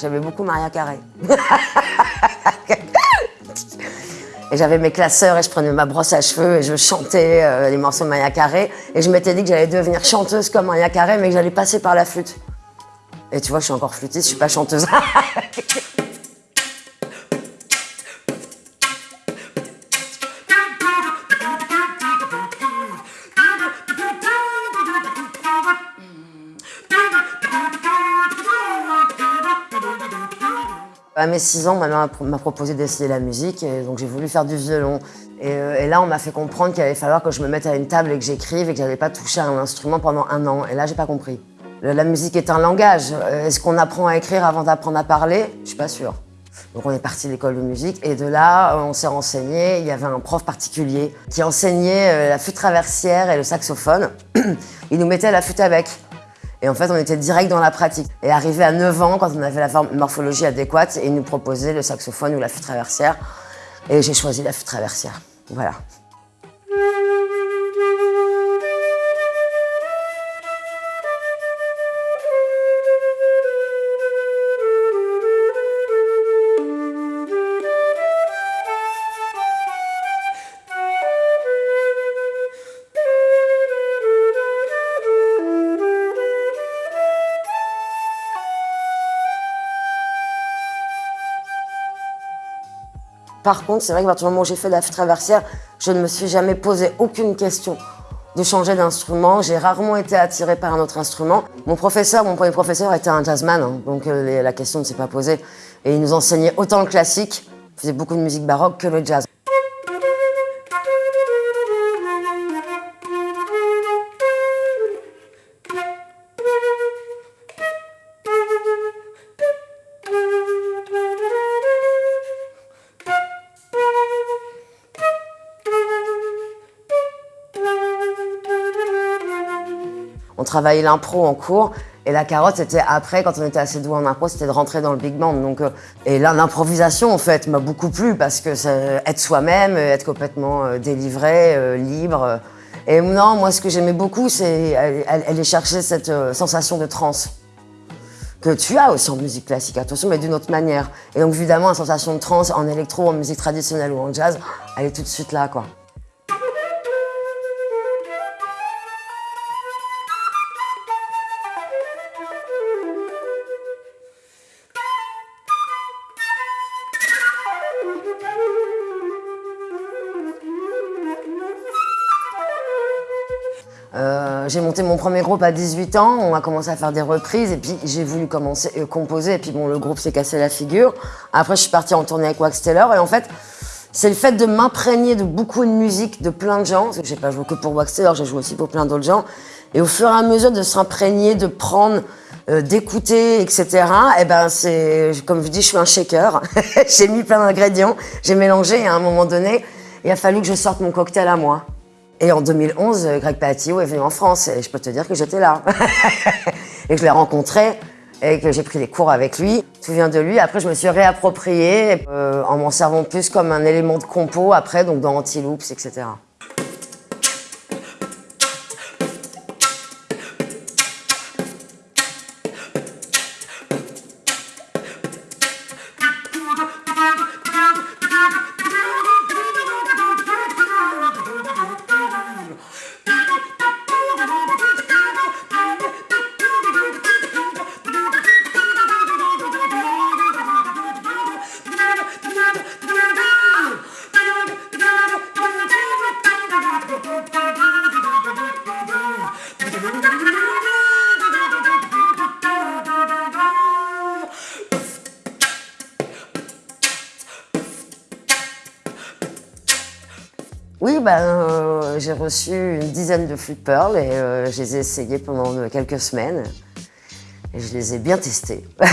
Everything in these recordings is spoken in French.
J'aimais beaucoup Maria Carré. et j'avais mes classeurs et je prenais ma brosse à cheveux et je chantais euh, les morceaux de Maria Carré. Et je m'étais dit que j'allais devenir chanteuse comme Maria Carré, mais que j'allais passer par la flûte. Et tu vois, je suis encore flûtiste, je suis pas chanteuse. À mes 6 ans, ma mère m'a proposé d'essayer la musique, et donc j'ai voulu faire du violon. Et, euh, et là, on m'a fait comprendre qu'il allait falloir que je me mette à une table et que j'écrive et que j'allais pas toucher à un instrument pendant un an. Et là, j'ai pas compris. La musique est un langage. Euh, est-ce qu'on apprend à écrire avant d'apprendre à parler? Je suis pas sûre. Donc on est parti de l'école de musique et de là, on s'est renseigné. Il y avait un prof particulier qui enseignait euh, la flûte traversière et le saxophone. Il nous mettait la flûte avec. Et en fait, on était direct dans la pratique. Et arrivé à 9 ans, quand on avait la morphologie adéquate, il nous proposait le saxophone ou la flûte traversière. Et j'ai choisi la flûte traversière. Voilà. Par contre, c'est vrai que partir du moment où j'ai fait la traversière, je ne me suis jamais posé aucune question de changer d'instrument. J'ai rarement été attirée par un autre instrument. Mon professeur, mon premier professeur était un jazzman, hein, donc euh, la question ne s'est pas posée. Et il nous enseignait autant le classique, faisait beaucoup de musique baroque, que le jazz. On travaillait l'impro en cours et la carotte, c'était après, quand on était assez doué en impro, c'était de rentrer dans le big band. Donc, euh, et là, l'improvisation, en fait, m'a beaucoup plu parce que c'est être soi-même, être complètement euh, délivré, euh, libre. Et non, moi, ce que j'aimais beaucoup, c'est aller chercher cette sensation de transe que tu as aussi en musique classique, attention, mais d'une autre manière. Et donc, évidemment, la sensation de transe en électro, en musique traditionnelle ou en jazz, elle est tout de suite là, quoi. J'ai monté mon premier groupe à 18 ans, on a commencé à faire des reprises et puis j'ai voulu commencer euh, composer et puis bon le groupe s'est cassé la figure. Après je suis partie en tournée avec Wax Taylor et en fait c'est le fait de m'imprégner de beaucoup de musique de plein de gens, parce que j'ai pas joué que pour Wax Taylor, j'ai joué aussi pour plein d'autres gens et au fur et à mesure de s'imprégner, de prendre, euh, d'écouter, etc. Et eh ben c'est comme je dis, je suis un shaker. j'ai mis plein d'ingrédients, j'ai mélangé et à un moment donné, il a fallu que je sorte mon cocktail à moi. Et en 2011, Greg Patio est venu en France et je peux te dire que j'étais là. et que je l'ai rencontré et que j'ai pris des cours avec lui. Tout vient de lui? Après, je me suis réapproprié euh, en m'en servant plus comme un élément de compo après, donc dans Anti-Loops, etc. Ben, euh, j'ai reçu une dizaine de flûtes Pearl et euh, je les ai essayées pendant quelques semaines. Et je les ai bien testées.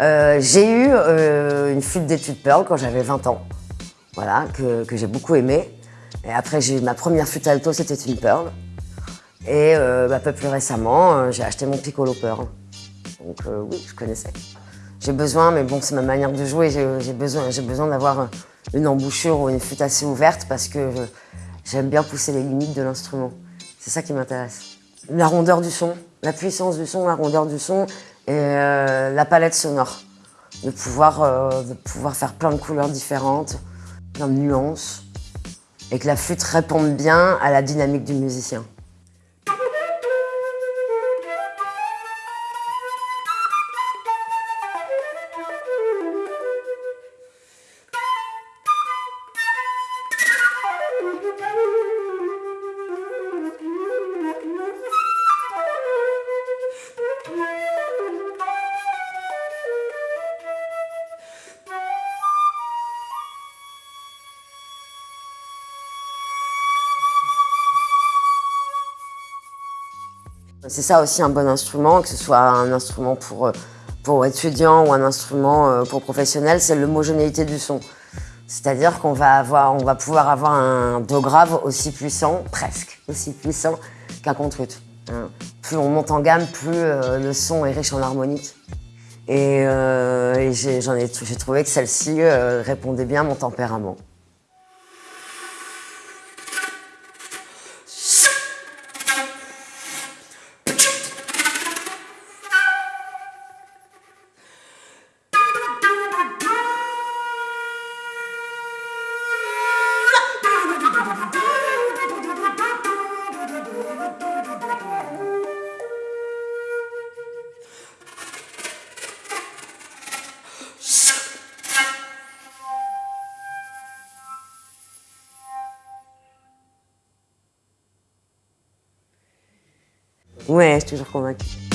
Euh, j'ai eu une flûte d'études Pearl quand j'avais 20 ans, voilà, que, j'ai beaucoup aimé. Et après, j'ai eu ma première flûte alto, c'était une Pearl. Et bah, un peu plus récemment, j'ai acheté mon Piccolo Pearl. Donc oui, je connaissais. J'ai besoin, mais bon, c'est ma manière de jouer, j'ai besoin, besoin d'avoir une embouchure ou une flûte assez ouverte parce que j'aime bien pousser les limites de l'instrument. C'est ça qui m'intéresse. La rondeur du son, la puissance du son, la rondeur du son et euh, la palette sonore. De pouvoir, euh, de pouvoir faire plein de couleurs différentes, plein de nuances, et que la flûte réponde bien à la dynamique du musicien. C'est ça aussi un bon instrument, que ce soit un instrument pour, euh, pour étudiants ou un instrument euh, pour professionnels, c'est l'homogénéité du son. C'est-à-dire qu'on va, avoir, on va pouvoir avoir un do grave aussi puissant, presque aussi puissant qu'un contre hein. Plus on monte en gamme, plus euh, le son est riche en harmonique. Et, et j'ai trouvé que celle-ci répondait bien à mon tempérament. Ouais, je suis toujours convaincue.